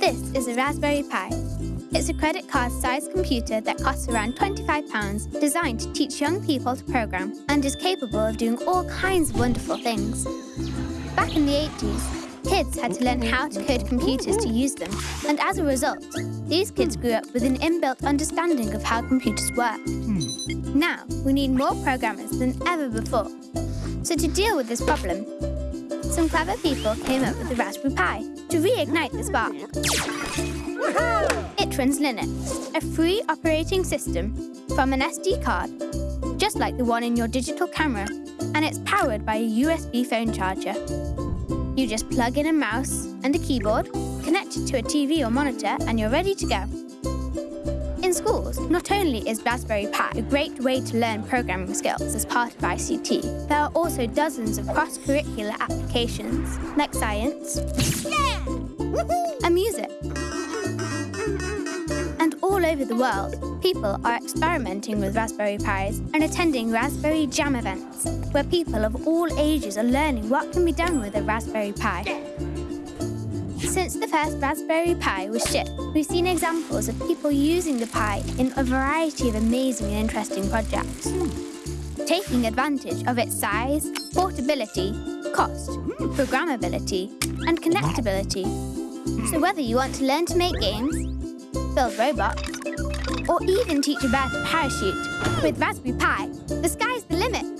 This is a Raspberry Pi. It's a credit card-sized computer that costs around £25, designed to teach young people to program, and is capable of doing all kinds of wonderful things. Back in the 80s, kids had to learn how to code computers to use them, and as a result, these kids grew up with an inbuilt understanding of how computers work. Now, we need more programmers than ever before. So to deal with this problem, some clever people came up with the Raspberry Pi to reignite the spark. It runs Linux, a free operating system from an SD card, just like the one in your digital camera, and it's powered by a USB phone charger. You just plug in a mouse and a keyboard, connect it to a TV or monitor, and you're ready to go. In schools, not only is Raspberry Pi a great way to learn programming skills as part of ICT, there are also dozens of cross-curricular applications, like science and music. And all over the world, people are experimenting with Raspberry Pis and attending Raspberry Jam events, where people of all ages are learning what can be done with a Raspberry Pi. Since the first Raspberry Pi was shipped, we've seen examples of people using the Pi in a variety of amazing and interesting projects. Taking advantage of its size, portability, cost, programmability, and connectability. So whether you want to learn to make games, build robots, or even teach a bird to parachute, with Raspberry Pi, the sky's the limit.